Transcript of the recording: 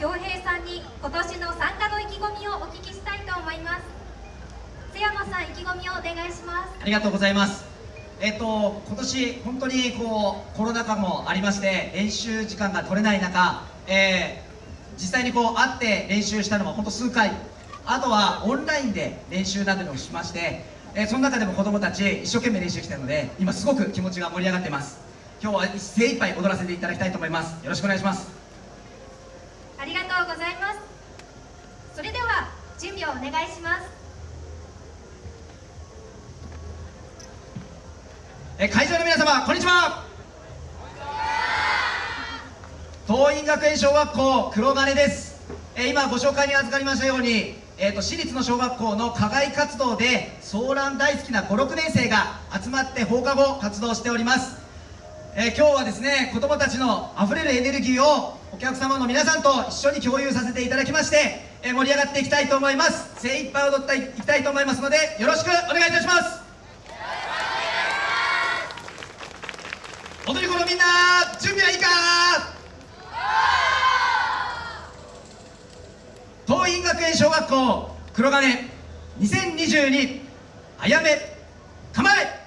恭平さんに今年の参加の意気込みをお聞きしたいと思います。瀬山さん意気込みをお願いします。ありがとうございます。えっと今年本当にこうコロナ禍もありまして練習時間が取れない中、えー、実際にこう会って練習したのは本当数回。あとはオンラインで練習などをしましてえー、その中でも子供たち一生懸命練習してきたので今すごく気持ちが盛り上がってます。今日は精一杯踊らせていただきたいと思います。よろしくお願いします。ありがとうございます。それでは準備をお願いします。え会場の皆様こんにちは。桐蔭学園小学校黒金です。え今ご紹介に預かりましたようにえーと、私立の小学校の課外活動でソーラン大好きな56年生が集まって放課後活動しております、えー、今日はですね子どもたちのあふれるエネルギーをお客様の皆さんと一緒に共有させていただきまして、え、盛り上がっていきたいと思います。精一杯踊っていきたいと思いますのでよろしくお願いいたします。踊り子のみんな準備はいいか？桐蔭学園小学校黒金2022あやめ構え。